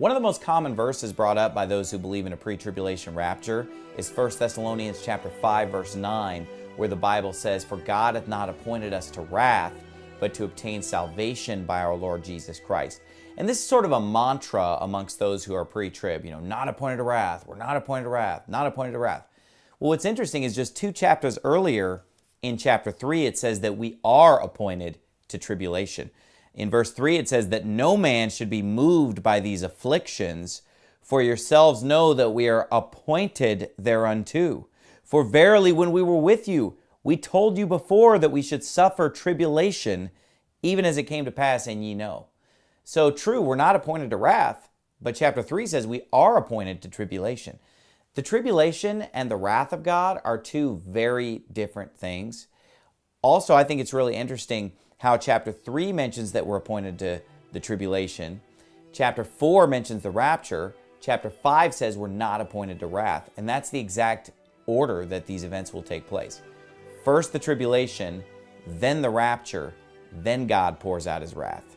One of the most common verses brought up by those who believe in a pre-tribulation rapture is 1 Thessalonians chapter 5 verse 9 where the Bible says, For God hath not appointed us to wrath, but to obtain salvation by our Lord Jesus Christ. And this is sort of a mantra amongst those who are pre-trib, you know, not appointed to wrath, we're not appointed to wrath, not appointed to wrath. Well, what's interesting is just two chapters earlier in chapter 3, it says that we are appointed to tribulation. In verse 3, it says that no man should be moved by these afflictions, for yourselves know that we are appointed thereunto. For verily, when we were with you, we told you before that we should suffer tribulation, even as it came to pass, and ye know. So true, we're not appointed to wrath, but chapter 3 says we are appointed to tribulation. The tribulation and the wrath of God are two very different things. Also, I think it's really interesting how chapter 3 mentions that we're appointed to the tribulation. Chapter 4 mentions the rapture. Chapter 5 says we're not appointed to wrath. And that's the exact order that these events will take place. First the tribulation, then the rapture, then God pours out his wrath.